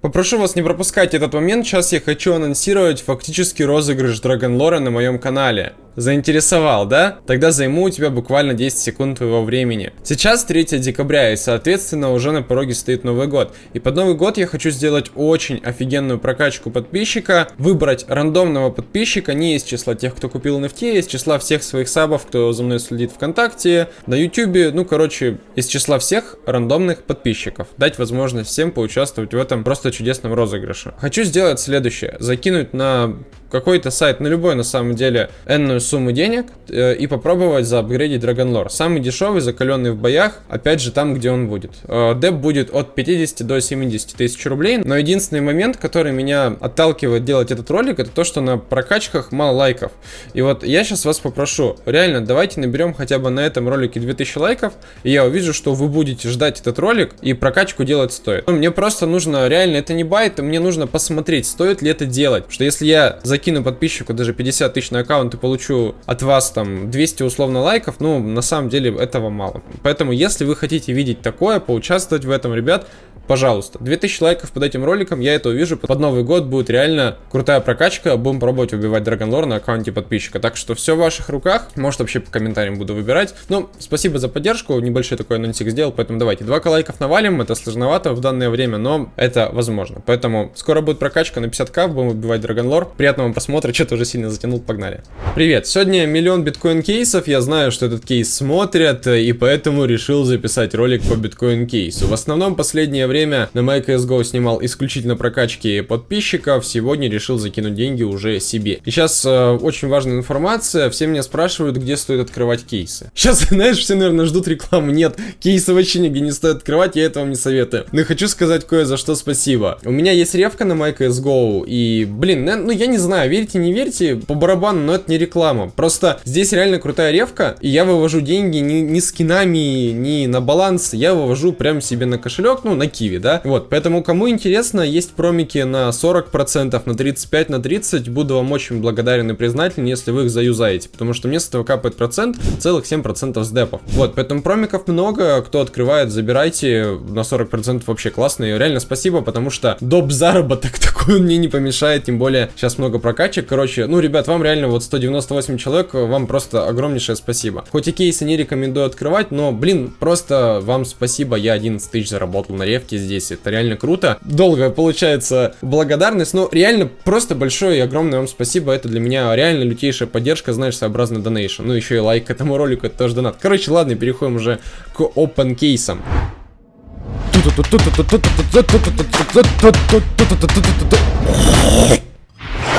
Попрошу вас не пропускать этот момент, сейчас я хочу анонсировать фактически розыгрыш Драгонлора на моем канале. Заинтересовал, да? Тогда займу у тебя буквально 10 секунд твоего времени. Сейчас 3 декабря и соответственно уже на пороге стоит Новый год. И под Новый год я хочу сделать очень офигенную прокачку подписчика, выбрать рандомного подписчика не из числа тех, кто купил NFT, а из числа всех своих сабов, кто за мной следит ВКонтакте, на Ютубе, ну короче, из числа всех рандомных подписчиков. Дать возможность всем поучаствовать в этом просто чудесном розыгрыше. Хочу сделать следующее. Закинуть на какой-то сайт, на любой на самом деле, энную сумму денег э, и попробовать заапгрейдить Dragonlore. Самый дешевый, закаленный в боях, опять же там, где он будет. Э, деп будет от 50 до 70 тысяч рублей, но единственный момент, который меня отталкивает делать этот ролик, это то, что на прокачках мало лайков. И вот я сейчас вас попрошу, реально, давайте наберем хотя бы на этом ролике 2000 лайков, и я увижу, что вы будете ждать этот ролик, и прокачку делать стоит. Но мне просто нужно, реально, это не байт, мне нужно посмотреть, стоит ли это делать. Что если я за закину подписчику даже 50 тысяч на аккаунт и получу от вас там 200 условно лайков, ну, на самом деле этого мало. Поэтому, если вы хотите видеть такое, поучаствовать в этом, ребят, пожалуйста. 2000 лайков под этим роликом, я это увижу. Под Новый год будет реально крутая прокачка. Будем пробовать убивать Драгонлор на аккаунте подписчика. Так что все в ваших руках. Может вообще по комментариям буду выбирать. Ну, спасибо за поддержку. Небольшой такой анонсик сделал. Поэтому давайте 2 лайков навалим. Это сложновато в данное время, но это возможно. Поэтому скоро будет прокачка на 50к. Будем убивать Драгонлор. Приятного просмотра. Что-то уже сильно затянул. Погнали. Привет. Сегодня миллион биткоин кейсов. Я знаю, что этот кейс смотрят. И поэтому решил записать ролик по биткоин кейсу. В основном последнее время на MyCSGO снимал исключительно прокачки подписчиков, сегодня решил закинуть деньги уже себе. И сейчас э, очень важная информация, все меня спрашивают, где стоит открывать кейсы. Сейчас, знаешь, все, наверное, ждут рекламу. Нет, кейсы вообще нигде не стоит открывать, я этого не советую. Но хочу сказать кое за что спасибо. У меня есть ревка на MyCSGO, и, блин, ну я не знаю, верьте, не верьте, по барабану, но это не реклама. Просто здесь реально крутая ревка, и я вывожу деньги не, не скинами, не на баланс, я вывожу прям себе на кошелек, ну, на Киви, да? Вот, поэтому кому интересно, есть промики на 40%, на 35, на 30, буду вам очень благодарен и признателен, если вы их заюзаете, потому что мне с этого капает процент, целых 7% с депов. Вот, поэтому промиков много, кто открывает, забирайте, на 40% вообще классно, и реально спасибо, потому что доп. заработок такой мне не помешает, тем более сейчас много прокачек, короче, ну, ребят, вам реально вот 198 человек, вам просто огромнейшее спасибо. Хоть и кейсы не рекомендую открывать, но, блин, просто вам спасибо, я 11 тысяч заработал на ревке, здесь. Это реально круто. Долго получается благодарность, но реально просто большое и огромное вам спасибо. Это для меня реально лютейшая поддержка, знаешь, своеобразный донейшн. Ну, еще и лайк к этому ролику, это тоже донат. Короче, ладно, переходим уже к open кейсам.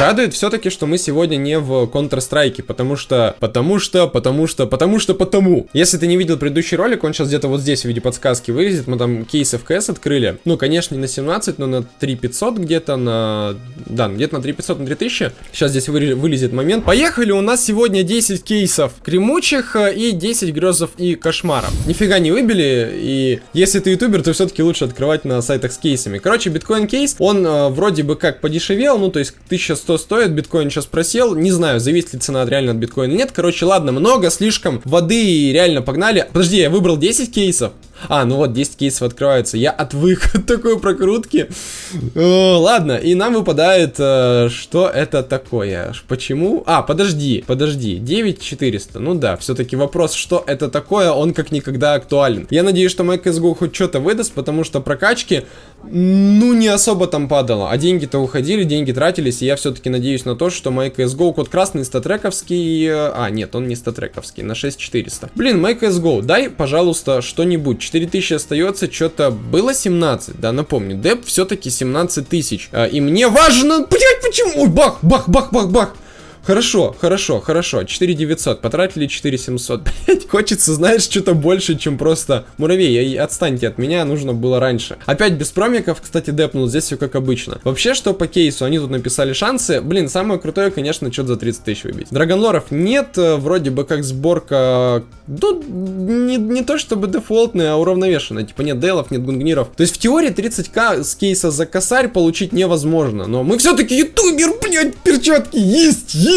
Радует все-таки, что мы сегодня не в Counter-Strike, потому что, потому что, потому что, потому что, потому. Если ты не видел предыдущий ролик, он сейчас где-то вот здесь в виде подсказки вылезет. Мы там кейсы в КС открыли. Ну, конечно, не на 17, но на 3500 где-то, на... Да, где-то на 3500, на 3000. Сейчас здесь вы... вылезет момент. Поехали, у нас сегодня 10 кейсов кремучих э, и 10 грезов и кошмаров. Нифига не выбили, и если ты ютубер, то все-таки лучше открывать на сайтах с кейсами. Короче, биткоин кейс, он э, вроде бы как подешевел, ну, то есть 1100 что стоит, биткоин сейчас просел, не знаю, зависит ли цена реально от биткоина, нет, короче, ладно, много, слишком воды и реально погнали, подожди, я выбрал 10 кейсов, а, ну вот, 10 кейсов открываются. Я отвык от такой прокрутки. Ладно, и нам выпадает, э, что это такое. Почему? А, подожди, подожди. 9400. Ну да, все-таки вопрос, что это такое, он как никогда актуален. Я надеюсь, что MyCSGO хоть что-то выдаст, потому что прокачки, ну, не особо там падало. А деньги-то уходили, деньги тратились, и я все-таки надеюсь на то, что MyCSGO код красный статрековский... Э, а, нет, он не статрековский, на 6400. Блин, MyCSGO, дай, пожалуйста, что-нибудь 4000 остается, что-то было 17, да, напомню. Деп все-таки 17 тысяч. А, и мне важно, блять, почему? Ой, бах, бах, бах, бах, бах. Хорошо, хорошо, хорошо. 4900, потратили 4700. Блять, хочется, знаешь, что-то больше, чем просто муравей. Отстаньте от меня, нужно было раньше. Опять без промиков, кстати, депнул. Здесь все как обычно. Вообще, что по кейсу? Они тут написали шансы. Блин, самое крутое, конечно, что-то за 30 тысяч выбить. Драгонлоров нет, э, вроде бы как сборка... Ну, не, не то чтобы дефолтная, а уравновешенная. Типа нет дейлов, нет гунгниров. То есть в теории 30к с кейса за косарь получить невозможно. Но мы все-таки ютубер, блядь, перчатки есть, есть!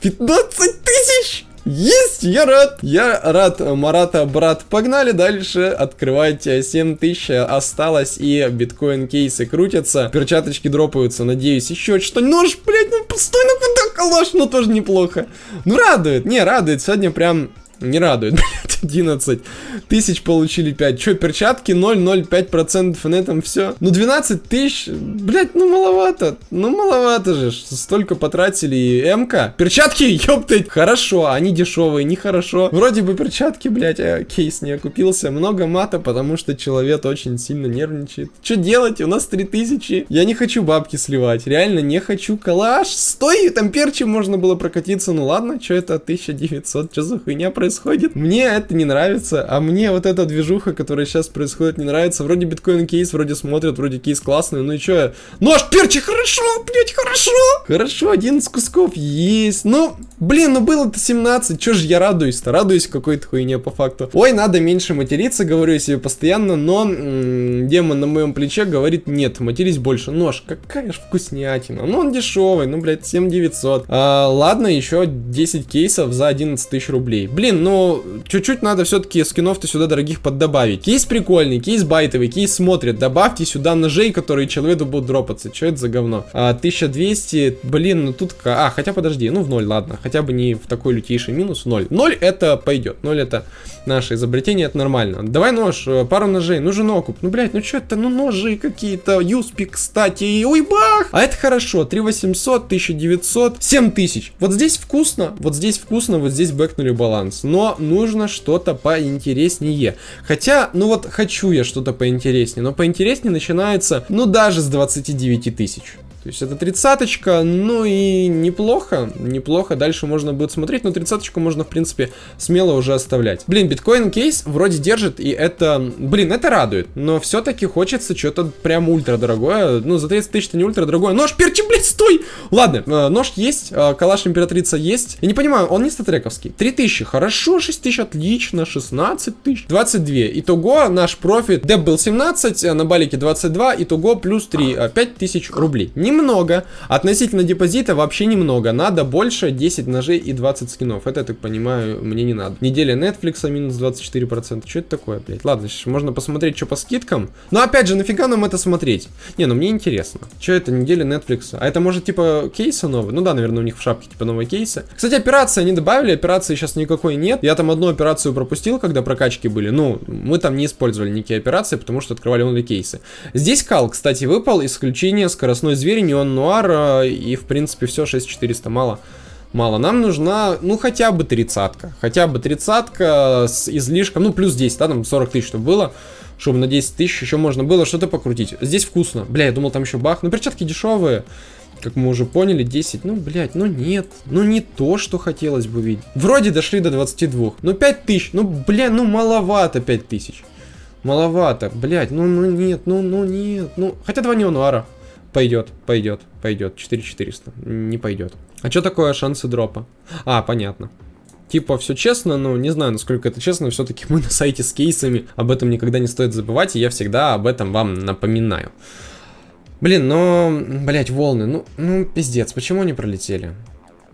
15 тысяч! Есть, я рад. Я рад, Марата, брат. Погнали дальше открывать 7000 осталось и биткоин кейсы крутятся. Перчаточки дропаются, надеюсь, еще что. Нож, блядь, ну пустой, ну куда калаш, ну тоже неплохо. Ну радует, не, радует. Сегодня прям не радует, блядь, 11 тысяч получили 5. Че, перчатки 0,05% и на этом все. Ну 12 тысяч, блядь, ну маловато. Ну маловато же, столько потратили и МК. Перчатки, ёптать, хорошо, они дешевые, нехорошо. Вроде бы перчатки, блядь, а кейс не окупился. Много мата, потому что человек очень сильно нервничает. Что делать? У нас 3000. Я не хочу бабки сливать, реально не хочу. Калаш, стой, там перчи можно было прокатиться. Ну ладно, что это 1900, что за хуйня происходит. Мне это не нравится, а мне вот эта движуха, которая сейчас происходит, не нравится. Вроде биткоин кейс, вроде смотрят, вроде кейс классный, ну и чё? Нож, перчи, хорошо, блять, хорошо! Хорошо, 11 кусков есть. Ну, блин, ну было-то 17, чё же я радуюсь-то? Радуюсь какой-то хуйне по факту. Ой, надо меньше материться, говорю себе постоянно, но демон на моем плече говорит, нет, матерись больше. Нож, какая ж вкуснятина. Ну, он дешевый, ну, блядь, 7900. А, ладно, еще 10 кейсов за 11 тысяч рублей. Блин, ну, чуть-чуть надо все-таки скинов-то сюда дорогих поддобавить. Кейс прикольный, кейс байтовый, кейс смотрит. Добавьте сюда ножей, которые человеку будут дропаться. Что это за говно? А, 1200, блин, ну тут... А, хотя подожди, ну в ноль, ладно. Хотя бы не в такой лютейший минус, ноль. Ноль это пойдет, ноль это наше изобретение, это нормально. Давай нож, э, пару ножей, нужен окуп. Ну, блядь, ну что это, ну ножи какие-то, юспи, кстати, ой, бах! А это хорошо, 3800, 1900, 7000. Вот здесь вкусно, вот здесь вкусно, вот здесь бэкнули баланс но нужно что-то поинтереснее. Хотя, ну вот хочу я что-то поинтереснее, но поинтереснее начинается, ну даже с 29 тысяч. То есть это тридцаточка, ну и неплохо, неплохо. Дальше можно будет смотреть, но тридцаточку можно, в принципе, смело уже оставлять. Блин, биткоин кейс вроде держит, и это, блин, это радует. Но все-таки хочется что-то прям ультра дорогое. Ну, за 30 тысяч это не ультра дорогое. Нож, перчи, блядь, стой! Ладно, э, нож есть, э, калаш императрица есть. Я не понимаю, он не статрековский. 3000, хорошо, 6000, отлично, 16 тысяч, 22. Итого наш профит, деп был 17, э, на балике 22, итого плюс 3, 5000 рублей. Не немного. Относительно депозита вообще немного. Надо больше 10 ножей и 20 скинов. Это, я так понимаю, мне не надо. Неделя Netflix минус 24%. Что это такое, блядь? Ладно, можно посмотреть, что по скидкам. Но опять же, нафига нам это смотреть? Не, ну мне интересно. Что это, неделя Netflix? А это может типа кейса новый? Ну да, наверное, у них в шапке типа новые кейсы. Кстати, операции они добавили, операции сейчас никакой нет. Я там одну операцию пропустил, когда прокачки были. Ну, мы там не использовали никакие операции, потому что открывали онли кейсы. Здесь кал, кстати, выпал. Исключение скоростной зверь неон нуар э, и, в принципе, все, 6400 мало. Мало. Нам нужна, ну, хотя бы тридцатка. Хотя бы тридцатка с излишком, ну, плюс 10, да, там 40 тысяч, чтобы было. Чтобы на 10 тысяч еще можно было что-то покрутить. Здесь вкусно. Бля, я думал, там еще бах. Ну, перчатки дешевые. Как мы уже поняли, 10. Ну, блядь, ну нет. Ну, не то, что хотелось бы видеть. Вроде дошли до 22. Ну, 5 тысяч. Ну, бля, ну, маловато 5 тысяч. Маловато. Блядь, ну, ну, нет, ну, ну, нет. Ну, хотя два неонуара. Пойдет, пойдет, пойдет. 4400. Не пойдет. А что такое шансы дропа? А, понятно. Типа, все честно, но не знаю, насколько это честно, все-таки мы на сайте с кейсами, об этом никогда не стоит забывать, и я всегда об этом вам напоминаю. Блин, но, блять, волны, ну, ну, пиздец, почему они пролетели?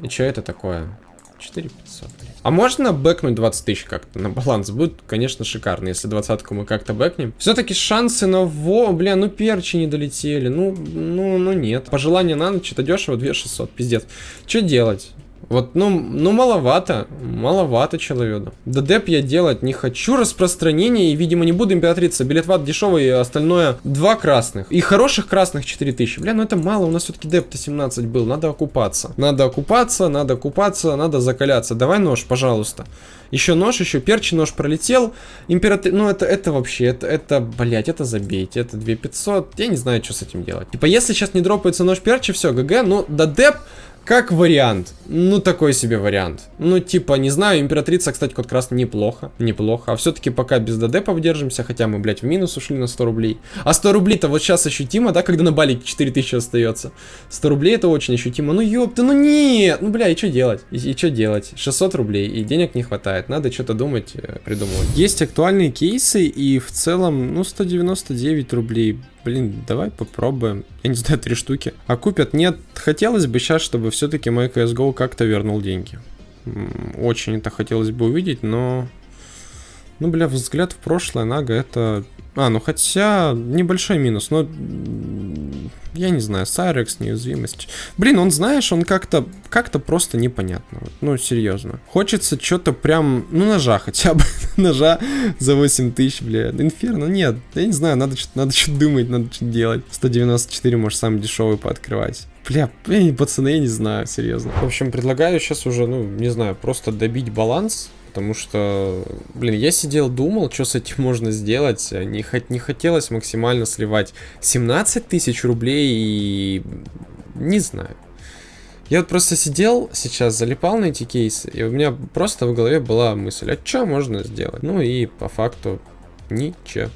И что это такое? 4500, блядь. А можно бэкнуть 20 тысяч как-то на баланс? Будет, конечно, шикарно, если двадцатку мы как-то бэкнем. Все-таки шансы на во... Бля, ну перчи не долетели. Ну, ну, ну нет. Пожелание на ночь, это дешево, 2600, пиздец. Что делать? Вот, ну, ну маловато, маловато человеку. ДДП я делать не хочу. Распространение, и, видимо, не буду императрица. Билетват дешевый, и остальное два красных. И хороших красных 4000. Бля, ну это мало, у нас все-таки деп-то 17 был. Надо окупаться. Надо окупаться, надо окупаться, надо закаляться. Давай нож, пожалуйста. Еще нож, еще перчи нож пролетел. Император... Ну, это, это вообще, это, это, блядь, это забейте. Это 2500. Я не знаю, что с этим делать. Типа, если сейчас не дропается нож перчи, все, ГГ. Ну, да деп как вариант. Ну, такой себе вариант. Ну, типа, не знаю, императрица, кстати, код красный неплохо. Неплохо. А все-таки пока без ДД повдержимся, хотя мы, блядь, в минус ушли на 100 рублей. А 100 рублей-то вот сейчас ощутимо, да, когда на балике 4000 остается. 100 рублей это очень ощутимо. Ну, ёпта, ну нет! Ну, бля, и что делать? И, и что делать? 600 рублей, и денег не хватает. Надо что-то думать, э, придумывать. Есть актуальные кейсы, и в целом, ну, 199 рублей. Блин, давай попробуем. Я не знаю, три штуки. А купят? Нет. Хотелось бы сейчас, чтобы все-таки мой CSGO как-то вернул деньги. Очень это хотелось бы увидеть, но... Ну, бля, взгляд в прошлое Нага это... А, ну хотя небольшой минус, но я не знаю, Сайрекс, неуязвимость. Блин, он, знаешь, он как-то как-то просто непонятно. Вот, ну, серьезно. Хочется что-то прям, ну, ножа хотя бы. ножа за 8 тысяч, бля. Инферно, нет. Я не знаю, надо что-то надо что думать, надо что-то делать. 194, может, самый дешевый пооткрывать. Бля, пацаны, я не знаю, серьезно. В общем, предлагаю сейчас уже, ну, не знаю, просто добить баланс Потому что, блин, я сидел, думал, что с этим можно сделать. Не, не хотелось максимально сливать 17 тысяч рублей и... Не знаю. Я вот просто сидел сейчас, залипал на эти кейсы, и у меня просто в голове была мысль, а что можно сделать? Ну и по факту ничего.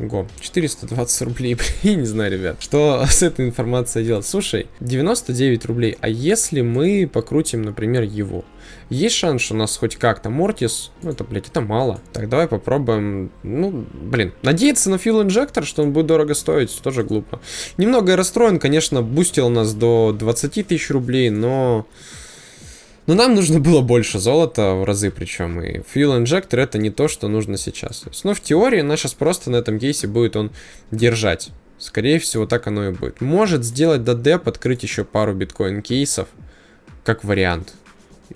Го, 420 рублей, блин, не знаю, ребят, что с этой информацией делать. Слушай, 99 рублей, а если мы покрутим, например, его? Есть шанс, что у нас хоть как-то Мортис, ну это, блядь, это мало. Так, давай попробуем, ну, блин, надеяться на фил инжектор, что он будет дорого стоить, тоже глупо. Немного я расстроен, конечно, бустил нас до 20 тысяч рублей, но... Но нам нужно было больше золота в разы причем. И Fuel Injector это не то, что нужно сейчас. Есть, ну, в теории нас сейчас просто на этом кейсе будет он держать. Скорее всего, так оно и будет. Может сделать додеп, открыть еще пару биткоин кейсов. Как вариант.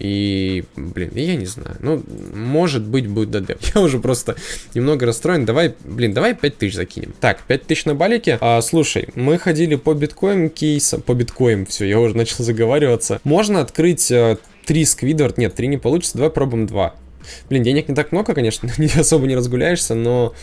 И, блин, я не знаю. Ну, может быть, будет додеп. Я уже просто немного расстроен. Давай, блин, давай 5000 закинем. Так, 5000 на балике. А, слушай, мы ходили по биткоин кейсам. По биткоин, все, я уже начал заговариваться. Можно открыть 3 э, сквидвард. Нет, 3 не получится. Давай пробуем 2. Блин, денег не так много, конечно, не особо не разгуляешься, но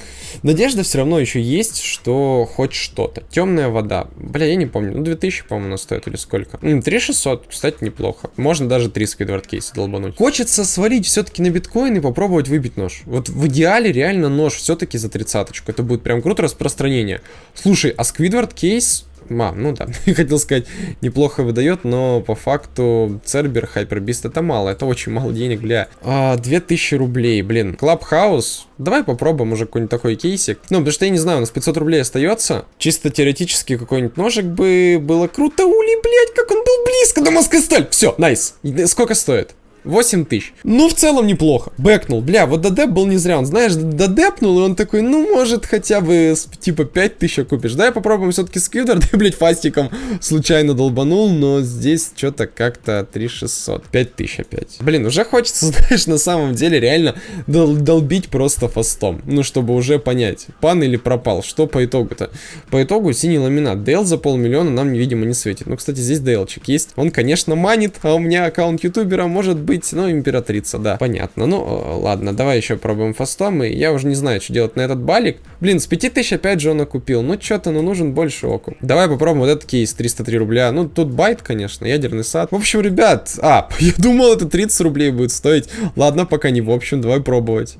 надежда все равно еще есть, что хоть что-то. Темная вода. Бля, я не помню, ну 2000, по-моему, она стоит или сколько. 3600, кстати, неплохо. Можно даже 3 Squidward кейса долбануть. Хочется свалить все-таки на биткоин и попробовать выбить нож. Вот в идеале реально нож все-таки за тридцаточку. Это будет прям круто распространение. Слушай, а Squidward кейс Ма, ну да, хотел сказать, неплохо выдает, но по факту Цербер, Hyper Beast это мало, это очень мало денег, бля. А, 2000 рублей, блин. Clubhouse, давай попробуем уже какой-нибудь такой кейсик. Ну, потому что я не знаю, у нас 500 рублей остается. Чисто теоретически какой-нибудь ножик бы было круто. Ули, блядь, как он был близко дамасская сталь. Все, nice. Сколько стоит? 8 тысяч. Ну, в целом неплохо. Бэкнул. Бля, вот додеп был не зря. Он, знаешь, додепнул, и он такой, ну, может, хотя бы, типа, 5 тысяч купишь. Да, я попробуем все-таки сквидер. Да, блядь, фастиком случайно долбанул, но здесь что-то как-то 3600. 5 тысяч опять. Блин, уже хочется, знаешь, на самом деле реально дол долбить просто фастом. Ну, чтобы уже понять, пан или пропал. Что по итогу-то? По итогу синий ламинат. Дейл за полмиллиона нам, видимо, не светит. Ну, кстати, здесь дейлчик есть. Он, конечно, манит, а у меня аккаунт ютубера может быть быть, ну, императрица, да, понятно. Ну, ладно, давай еще пробуем фастом, и я уже не знаю, что делать на этот балик. Блин, с 5000 опять же он окупил, ну, что-то, ну, нужен больше окуп. Давай попробуем вот этот кейс, 303 рубля. Ну, тут байт, конечно, ядерный сад. В общем, ребят, а, я думал, это 30 рублей будет стоить. Ладно, пока не в общем, давай пробовать.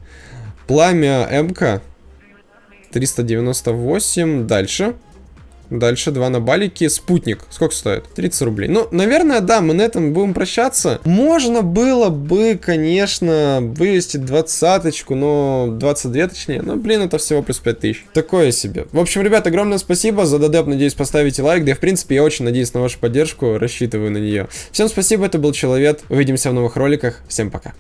Пламя МК. 398, дальше. Дальше два на балике. Спутник. Сколько стоит? 30 рублей. Ну, наверное, да, мы на этом будем прощаться. Можно было бы, конечно, вывести двадцаточку, но 22 точнее. Но, блин, это всего плюс 5000. Такое себе. В общем, ребят, огромное спасибо за додеп. Надеюсь, поставите лайк. Да, в принципе, я очень надеюсь на вашу поддержку. Рассчитываю на нее. Всем спасибо, это был Человек. Увидимся в новых роликах. Всем пока.